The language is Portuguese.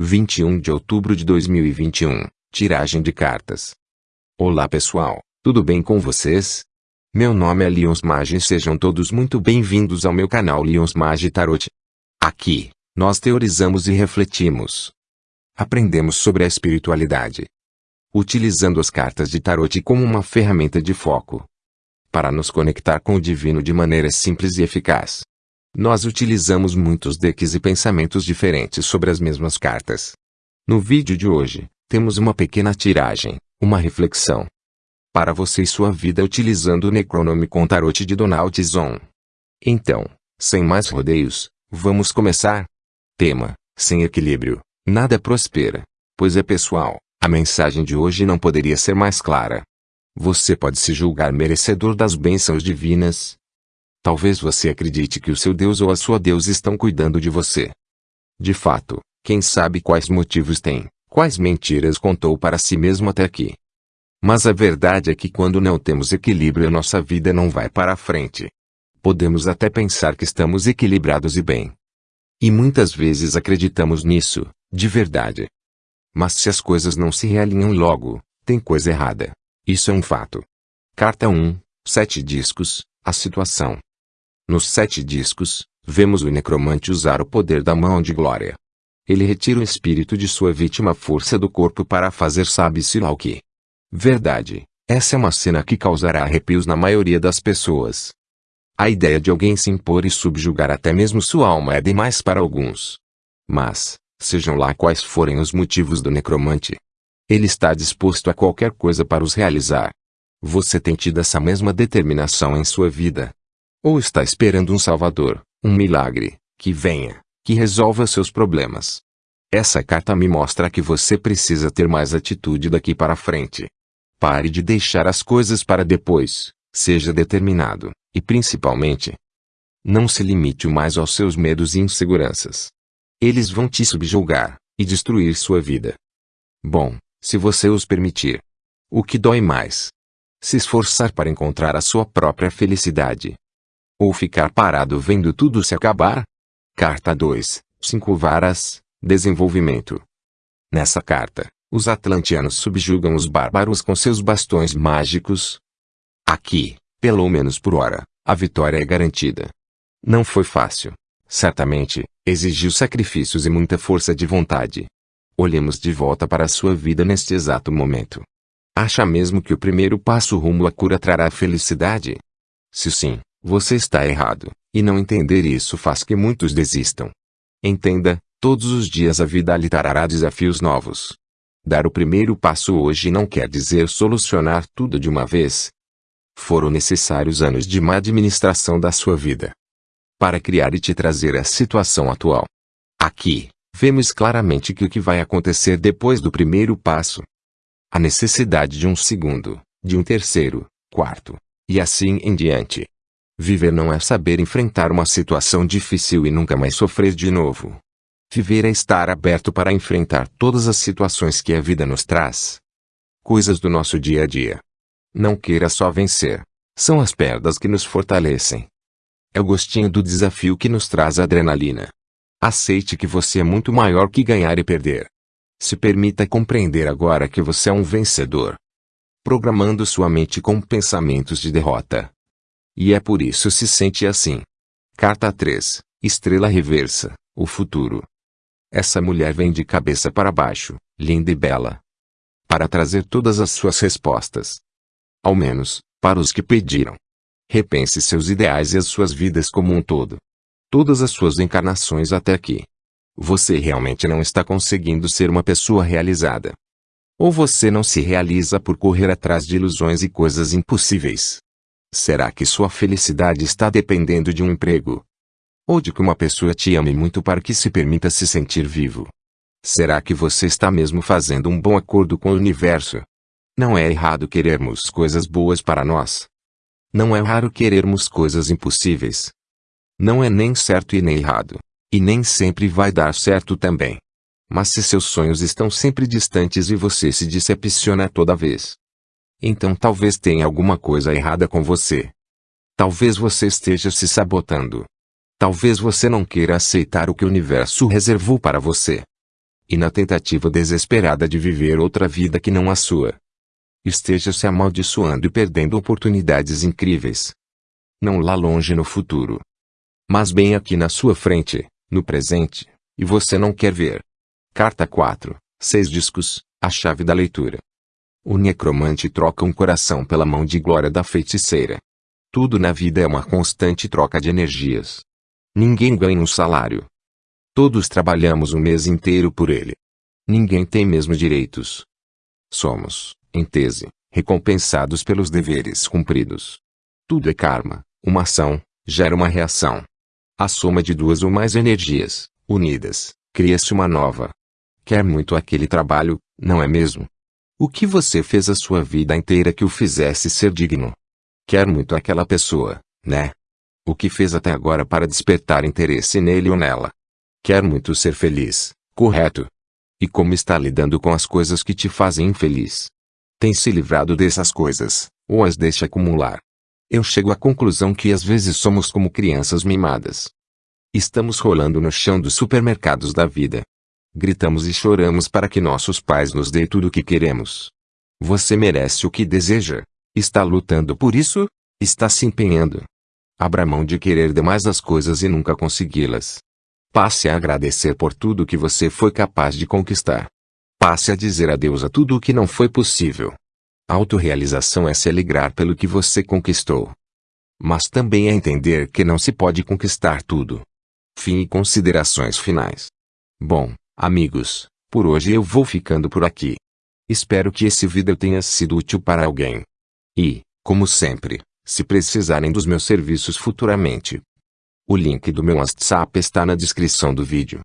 21 de outubro de 2021. Tiragem de cartas. Olá pessoal, tudo bem com vocês? Meu nome é Lions Magi e sejam todos muito bem-vindos ao meu canal Lions Magi Tarot. Aqui, nós teorizamos e refletimos. Aprendemos sobre a espiritualidade. Utilizando as cartas de tarot como uma ferramenta de foco. Para nos conectar com o divino de maneira simples e eficaz. Nós utilizamos muitos decks e pensamentos diferentes sobre as mesmas cartas. No vídeo de hoje, temos uma pequena tiragem, uma reflexão. Para você e sua vida utilizando o Necronômico Tarot de Donald Zon. Então, sem mais rodeios, vamos começar? Tema, sem equilíbrio, nada prospera. Pois é pessoal, a mensagem de hoje não poderia ser mais clara. Você pode se julgar merecedor das bênçãos divinas, Talvez você acredite que o seu Deus ou a sua Deus estão cuidando de você. De fato, quem sabe quais motivos tem, quais mentiras contou para si mesmo até aqui. Mas a verdade é que quando não temos equilíbrio nossa vida não vai para a frente. Podemos até pensar que estamos equilibrados e bem. E muitas vezes acreditamos nisso, de verdade. Mas se as coisas não se realinham logo, tem coisa errada. Isso é um fato. Carta 1, sete discos, a situação. Nos sete discos, vemos o necromante usar o poder da mão de glória. Ele retira o espírito de sua vítima força do corpo para fazer sabe-se lá o que. Verdade, essa é uma cena que causará arrepios na maioria das pessoas. A ideia de alguém se impor e subjugar até mesmo sua alma é demais para alguns. Mas, sejam lá quais forem os motivos do necromante, ele está disposto a qualquer coisa para os realizar. Você tem tido essa mesma determinação em sua vida? Ou está esperando um Salvador, um milagre, que venha, que resolva seus problemas. Essa carta me mostra que você precisa ter mais atitude daqui para frente. Pare de deixar as coisas para depois, seja determinado, e principalmente, não se limite mais aos seus medos e inseguranças. Eles vão te subjugar e destruir sua vida. Bom, se você os permitir. O que dói mais? Se esforçar para encontrar a sua própria felicidade, ou ficar parado vendo tudo se acabar? Carta 2, 5 varas, desenvolvimento. Nessa carta, os atlantianos subjugam os bárbaros com seus bastões mágicos. Aqui, pelo menos por hora, a vitória é garantida. Não foi fácil. Certamente, exigiu sacrifícios e muita força de vontade. Olhemos de volta para a sua vida neste exato momento. Acha mesmo que o primeiro passo rumo à cura trará felicidade? Se sim, você está errado, e não entender isso faz que muitos desistam. Entenda, todos os dias a vida lhe trará desafios novos. Dar o primeiro passo hoje não quer dizer solucionar tudo de uma vez. Foram necessários anos de má administração da sua vida para criar e te trazer a situação atual. Aqui, vemos claramente que o que vai acontecer depois do primeiro passo. A necessidade de um segundo, de um terceiro, quarto, e assim em diante. Viver não é saber enfrentar uma situação difícil e nunca mais sofrer de novo. Viver é estar aberto para enfrentar todas as situações que a vida nos traz. Coisas do nosso dia a dia. Não queira só vencer. São as perdas que nos fortalecem. É o gostinho do desafio que nos traz adrenalina. Aceite que você é muito maior que ganhar e perder. Se permita compreender agora que você é um vencedor. Programando sua mente com pensamentos de derrota, e é por isso se sente assim. Carta 3. Estrela reversa. O futuro. Essa mulher vem de cabeça para baixo, linda e bela. Para trazer todas as suas respostas. Ao menos, para os que pediram. Repense seus ideais e as suas vidas como um todo. Todas as suas encarnações até aqui. Você realmente não está conseguindo ser uma pessoa realizada. Ou você não se realiza por correr atrás de ilusões e coisas impossíveis. Será que sua felicidade está dependendo de um emprego? Ou de que uma pessoa te ame muito para que se permita se sentir vivo? Será que você está mesmo fazendo um bom acordo com o universo? Não é errado querermos coisas boas para nós. Não é raro querermos coisas impossíveis. Não é nem certo e nem errado. E nem sempre vai dar certo também. Mas se seus sonhos estão sempre distantes e você se decepciona toda vez, então talvez tenha alguma coisa errada com você. Talvez você esteja se sabotando. Talvez você não queira aceitar o que o universo reservou para você. e na tentativa desesperada de viver outra vida que não a sua. Esteja se amaldiçoando e perdendo oportunidades incríveis. Não lá longe no futuro. Mas bem aqui na sua frente, no presente, e você não quer ver. Carta 4, seis discos, a chave da leitura. O necromante troca um coração pela mão de glória da feiticeira. Tudo na vida é uma constante troca de energias. Ninguém ganha um salário. Todos trabalhamos o mês inteiro por ele. Ninguém tem mesmo direitos. Somos, em tese, recompensados pelos deveres cumpridos. Tudo é karma, uma ação, gera uma reação. A soma de duas ou mais energias, unidas, cria-se uma nova. Quer muito aquele trabalho, não é mesmo? O que você fez a sua vida inteira que o fizesse ser digno? Quer muito aquela pessoa, né? O que fez até agora para despertar interesse nele ou nela? Quer muito ser feliz, correto? E como está lidando com as coisas que te fazem infeliz? Tem se livrado dessas coisas, ou as deixa acumular? Eu chego à conclusão que às vezes somos como crianças mimadas. Estamos rolando no chão dos supermercados da vida. Gritamos e choramos para que nossos pais nos dê tudo o que queremos. Você merece o que deseja, Está lutando por isso? Está se empenhando. Abra mão de querer demais as coisas e nunca consegui-las. Passe a agradecer por tudo que você foi capaz de conquistar. Passe a dizer adeus a tudo o que não foi possível. Autorealização é se alegrar pelo que você conquistou. Mas também é entender que não se pode conquistar tudo. Fim e considerações finais. Bom, amigos, por hoje eu vou ficando por aqui. Espero que esse vídeo tenha sido útil para alguém. E, como sempre, se precisarem dos meus serviços futuramente, o link do meu WhatsApp está na descrição do vídeo.